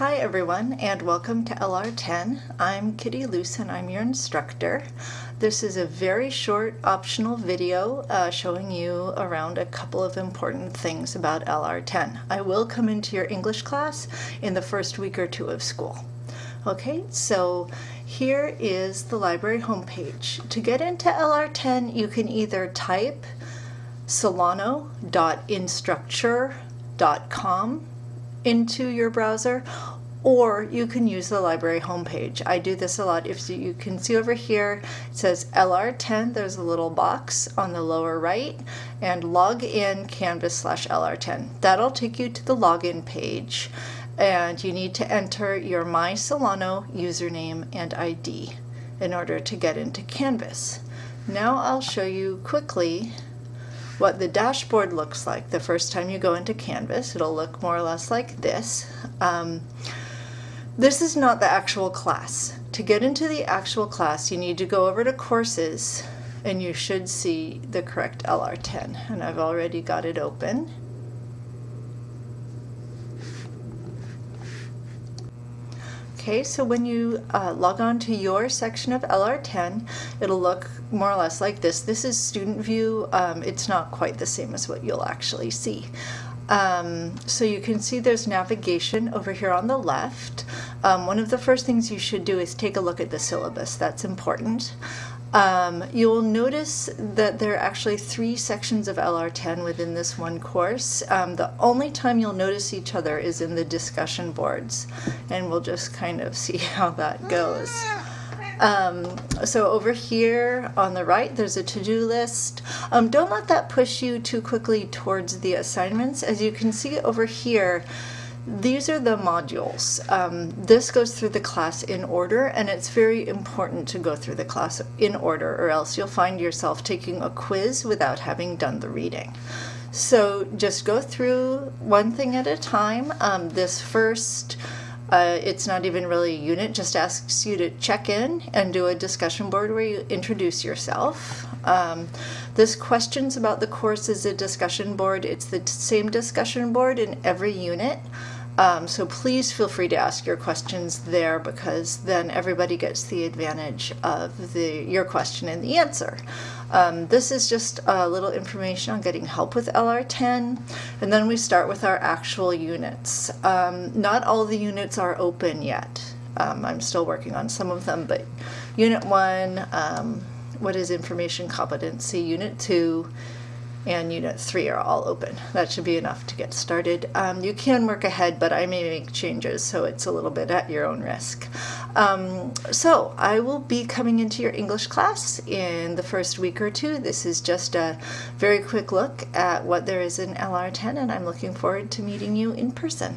Hi everyone and welcome to LR10. I'm Kitty Luce and I'm your instructor. This is a very short optional video uh, showing you around a couple of important things about LR10. I will come into your English class in the first week or two of school. Okay, so here is the library homepage. To get into LR10 you can either type solano.instructure.com into your browser or you can use the library homepage. I do this a lot. If you can see over here, it says LR10. There's a little box on the lower right and log in Canvas slash LR10. That'll take you to the login page and you need to enter your My Solano username and ID in order to get into Canvas. Now I'll show you quickly what the dashboard looks like the first time you go into Canvas. It'll look more or less like this. Um, this is not the actual class. To get into the actual class, you need to go over to courses and you should see the correct LR10. And I've already got it open. Okay, so when you uh, log on to your section of LR10, it'll look more or less like this. This is student view. Um, it's not quite the same as what you'll actually see. Um, so you can see there's navigation over here on the left. Um, one of the first things you should do is take a look at the syllabus. That's important. Um, you'll notice that there are actually three sections of LR10 within this one course. Um, the only time you'll notice each other is in the discussion boards, and we'll just kind of see how that goes. Um, so over here on the right, there's a to-do list. Um, don't let that push you too quickly towards the assignments. As you can see over here, these are the modules. Um, this goes through the class in order and it's very important to go through the class in order or else you'll find yourself taking a quiz without having done the reading. So just go through one thing at a time. Um, this first, uh, it's not even really a unit, just asks you to check in and do a discussion board where you introduce yourself. Um, this questions about the course is a discussion board. It's the same discussion board in every unit. Um, so please feel free to ask your questions there because then everybody gets the advantage of the your question and the answer. Um, this is just a little information on getting help with LR10 and then we start with our actual units. Um, not all the units are open yet. Um, I'm still working on some of them but unit 1, um, what is information competency, unit 2, and Unit 3 are all open. That should be enough to get started. Um, you can work ahead, but I may make changes, so it's a little bit at your own risk. Um, so I will be coming into your English class in the first week or two. This is just a very quick look at what there is in LR10, and I'm looking forward to meeting you in person.